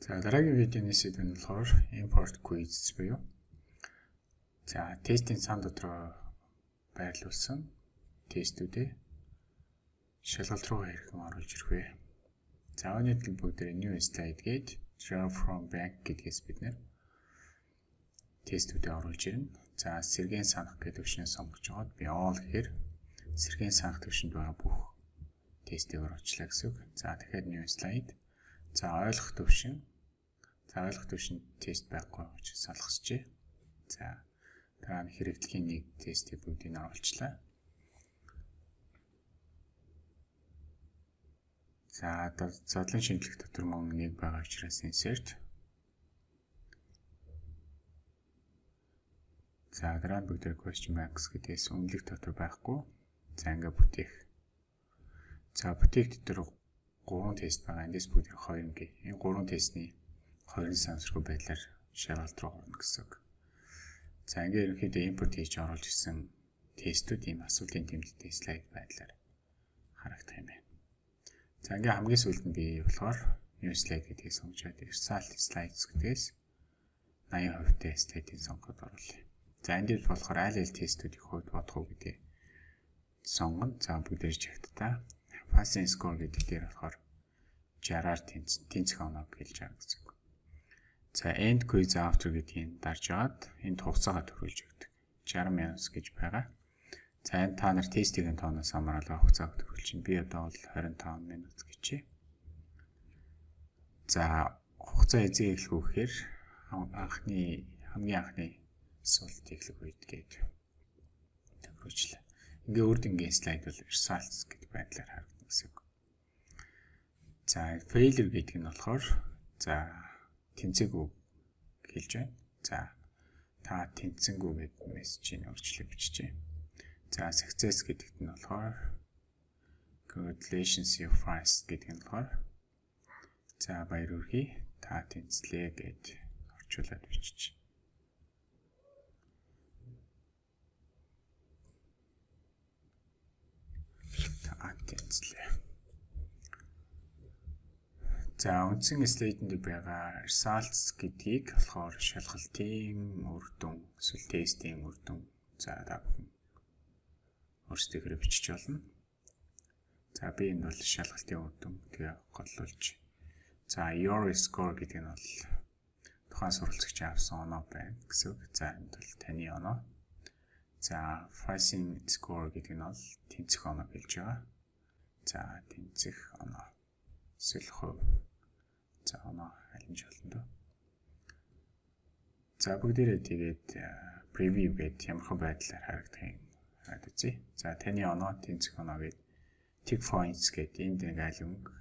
За дараагийн видеоны сэдв нь болохоор import quiz буюу за тестийн сан дотроо байрлуулсан тестүүдээ шалгалт руу хэрхэн оруулж ирэх вэ? За өнөөдөр бүгдээ new slide гээд draw from bank гэдгээс бид нэр тестүүдээ оруулж ирнэ. За сэргийн санах гэдэг төвшнээ сонгож аваад би all гэхээр сэргийн санах төвшөнд байгаа бүх тестийг оруулчлаа гэсэн үг. За тэгэхээр new slide. За ойлгох төвшин За ойлгох төвшин тест байхгүй учраас салгасчээ. За дараа нь хэрэглэхийн нэг тестийг бүгдийг нь оруулчлаа. За задлан шинжлэх дотор мөн нэг байгаа учраас insert. За дараа нь бүгд question marks гэдээс өмнөлөх дотор байхгүй. За ингээ бүтээх. За бүтээх дотор 3 тест байгаа. Эндээс бүгд 2 ингээ. Энэ 3 тестний хоёрын сансргүй байдлаар шалгалт руу орно гэсэн үг. За ингээ ерөнхийдөө импорт хийж оруулж исэн тестүүд ийм асуултын тэмдэгтэй слайд байдлаар харагдах юм байна. За ингээ хамгийн сүүлд нь би болохоор new slide гэдгийг сонгож result slides гэдгээс 80% тэй слайдыг сонгоход оруулъя. За энд болохоор аль аль тестүүдийн хувьд бодох уу гэдгийг сонгоно. За бүгдээр чагтдаа passing score гэдэг дээр болохоор 60-аар тэнцэх оноо гэлж байгаа гэсэн. За end quiz after гэдгийг дарж аваад энд хугацаагаа төрүүлж өгдөг. 60 минут гэж байгаа. За энэ та нар тестийн тооноос хамаарал хугацааг төрүүлж чинь би одоо бол 25 минут гэчээ. За хугацаа эзэг эхлэх үхээр анхны хамгийн анхны асуулт эхлэх үед гээд төгрөжлээ. Ингээ үрд ингийн слайд бол results гэдэг байдлаар харагдана гэсэн үг. За failure гэдэг нь болохоор за тэнцээгүй хэлж байна. За та тэнцэнгүй гэдэг мессежийг өөрчлөж биччихье. За success гэдэгт нь болохоор congratulations your prize гэдэг нь болохоор за баяр хүргэе та тэнцлээ гэд орчуулад биччихье. та тэнцлээ. За үндсэн слайдэнд байгаа results гэдгийг болохоор шалгалтын үр дүн, эсвэл тестийн үр дүн за та бүхэн өөрсдөө бичиж болно. За би энэ бол шалгалтын үр дүн тэгээ голлуулж. За your score гэдэг нь бол тухайн суралцагч авсан оноо байна гэсэн үг. За энд бол таны оноо. За pricing score гэдэг нь бол тэнцэх оноо гэлж байгаа. За тэнцэх оноо. Эсвэл хувь За оноо аль нь болно доо. За бүгдээрээ тэгээд preview гэдэг ямархан байдлаар харагдах юм. Хараад үзье. За таны оноо тэнцэх оноо гэдэг tick points гэдэг энд нэг аль өнгө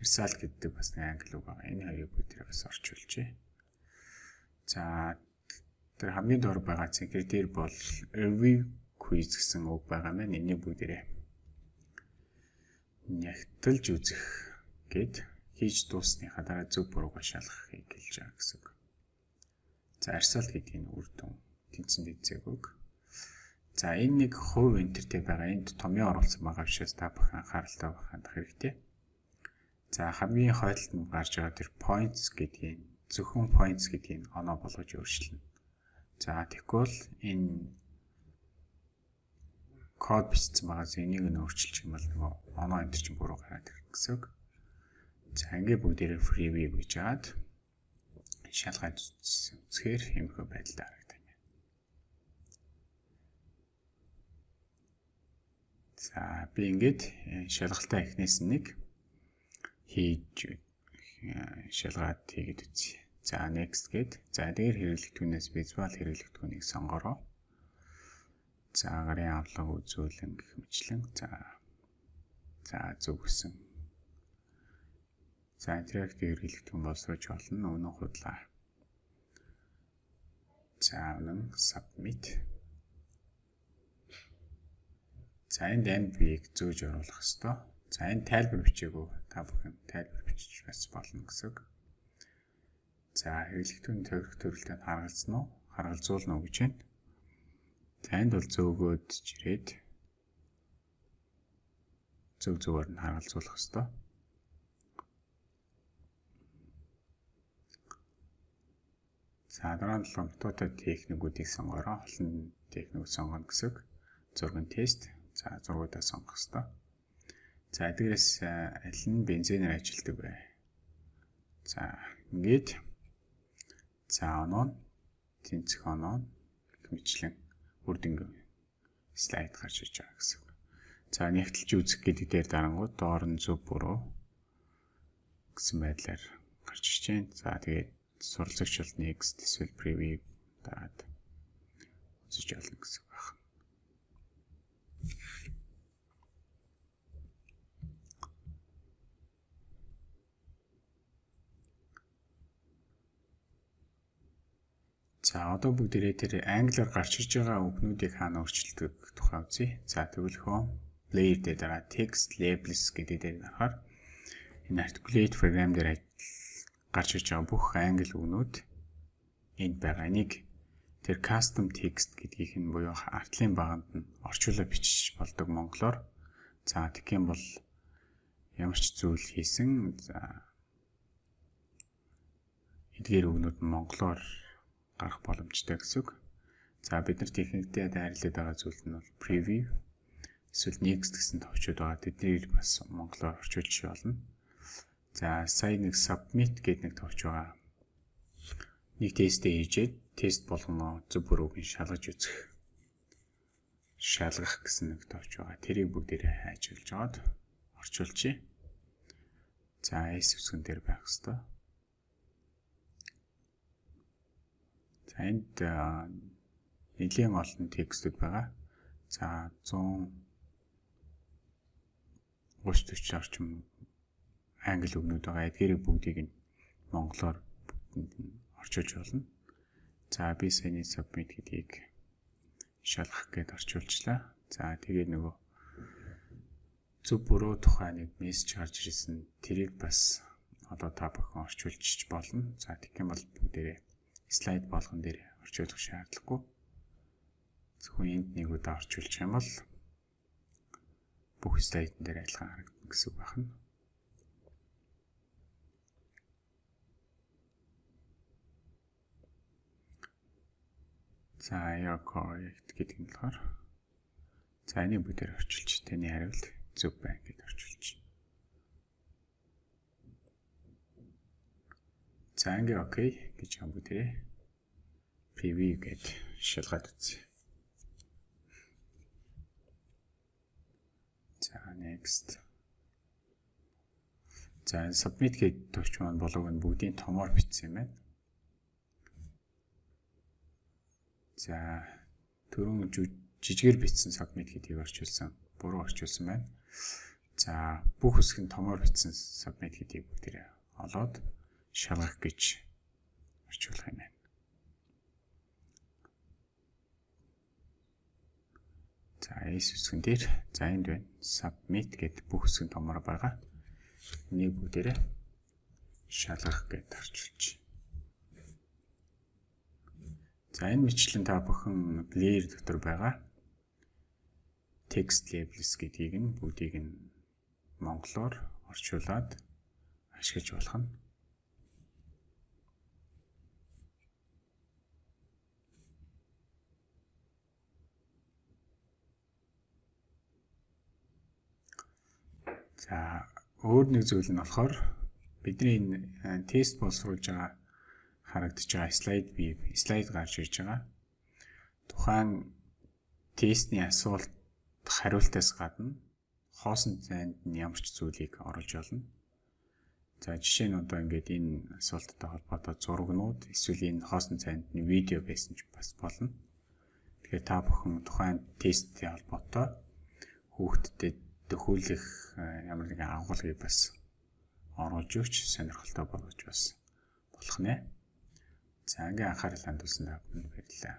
result гэдэг бас нэг англи үг байгаа. Энэ хоёрыг бүгдээрээ бас орчуулжээ. За тэр хамгийн доор байгаа цэнхэр дээр бол review quiz гэсэн үг байгаа маань энийг бүгдээрээ нягтлж үзэх гэдэг хийж дууссныхаа дараа зөв буруугаа шалгахыг хэлж байгаа гэсэн үг. За арсаалт гэдэг нь үр дүн тэнцэн дэцэг үг. За энэ нэг хувь энтертэй байгаа энд томьёо оруулсан байгаа учраас та бүхэн анхааралтай байх хандах хэрэгтэй. За хамгийн хойдолд нь гарч байгаа тэр points гэдгийг зөвхөн points гэдгийг оноо болгож өөрчилнө. За тэгвэл энэ код бичсэн байгаа зэнийг нь өөрчилчих юм бол нөгөө оноо энтер чинь буруу гараад ирэх гэсэн үг. За ингээ бүгдээрээ freeway гэж жаад шалгаад үзэхээр хэмхэ байдалд харагдана. За би ингээд шалгалтаа эхнээс нэг хийж э, шалгаад хийгээд үзье. За next гээд за дээр хэрэглэгдэхүүнээс visual хэрэглэгдэхүүнийг сонгороо. За гарын авлага үзүүлэн гэх мэтлэн за за зөв гэсэн За интерактив хэрэглэгдэхүүн боловсруулж болно. Өнөө худлаа. За үнэн submit. За энд биеийг зөөж оруулах ёстой. За энэ тайлбар бичээгүү та бүхэн тайлбар бичиж бас болно гэсэн. За хэрэглэгдэхүүн төвөрөх төрөлтөнд харгалзсан уу? Харгалзуулна уу гэж байна. За энд бол зөөгөөд жирээд зөв зөвөр нь харгалзуулах ёстой. За дараа нь ломтотой техникүүдийг сонгороо. Олон техникүүд сонгоно гэсэн. Зургийн тест. За зургуудаа сонгох хэрэгтэй. За эдгээрээс аль нь бензинээр ажилладаг вэ? За ингээд за оноо тэнцэх оноо мэтлэн үрдэнг слайд гарч иж байгаа гэсэн. За нэгтэлж үзэх гэдэг дээр дарангууд доор нь зөв буруу гэсэн байдлаар гарч иж байна. За тэгээд суралцагч бол next эсвэл preview дараад үзэж олно гэсэн байна. За одоо бүгдээрээ тэр англиар гарч иж байгаа үгнүүдийг хаана өөрчилдөг тухай үзье. За тэгвэл home layer дээр дараа text labels гэдэг дээр харахаар энэ articulate program дээр гарч ирж байгаа бүх англи үгнүүд энд байгаа. Энийг тэр custom text гэдгийг нь буюу артлын баганд нь орчуулаад бичиж болдог монголоор. За юм бол ямар ч зүйл хийсэн за эдгээр үгнүүд нь монголоор гарах боломжтой гэсэн үг. За бид нар техниктэй дайрлаад байгаа зүйл нь бол preview эсвэл next гэсэн товчууд байгаа. Тэднийг бас монголоор орчуулж болно. За сая нэг submit гэдэг нэг товч байгаа. Нэг тестээ хийжээд тест болгоно зөв бүрүүг нь шалгаж үзэх. Шалгах гэсэн нэг товч байгаа. Тэрийг бүгдээрээ хайжуулж аваад орчуулчих. За S үсгэн дээр байх хэвээр. За энд нэлийн олон текстүүд байгаа. За 100 30 40 орчим англи үгнүүд байгаа. Эдгээрийг бүгдийг нь монголоор орчуулж болно. За би саяны submit гэдгийг шалгах гээд орчуулчлаа. За тэгээд нөгөө зөв буруу тухай нэг мессеж гарч ирсэн. Тэрийг бас одоо та бүхэн орчуулчих болно. За тэгэх юм бол бүгдээрээ слайд болгон дээр орчуулах шаардлагагүй. Зөвхөн энд нэг удаа орчуулчих юм бол бүх слайдн дээр адилхан харагдана гэсэн үг байна. За your correct гэдэг нь болохоор за энэ бүгдээр орчуулж таны хариулт зөв байна гэж орчуулж. За ингээ окей гэж юм бүгдээ preview гэж шалгаад үзье. За next. За submit гэдэг төвч маань болоог нь бүгдийн томоор бичсэн юм байна. За түрүүн жижигээр бичсэн submit гэдгийг орчуулсан. Буруу орчуулсан байна. За бүх хэсэг нь томоор бичсэн submit гэдгийг бүгдээрээ олоод шалгах гэж орчуулах юм байна. За S үсгэн дээр за энд байна. Submit гэдэг бүх үсгэн томор байгаа. Энийг бүгдээрээ шалгах гэж тарчилж. За энэ мэтлэн та бүхэн layer дотор байгаа. Text labels гэдгийг нь бүгдийг нь монголоор орчуулад ашиглаж болох нь. За өөр нэг зүйл нь болохоор бидний энэ тест боловсруулж байгаа харагдаж байгаа слайд бий слайд гарч ирж байгаа. Тухайн тестний асуулт хариултаас гадна хоосон зайд нь ямар ч зүйлийг оруулж олно. За жишээ нь одоо ингээд энэ асуулттай холбоотой зурагнууд эсвэл энэ хоосон зайд нь видео байсан ч бас болно. Тэгэхээр та бүхэн тухайн тесттэй холбоотой хүүхдэд төхөөлөх э, ямар нэгэн агуулгыг бас оруулж өгч сонирхолтой болгож бас болох нэ. За ингээ анхаарал хандуулсан та бүхэнд баярлалаа.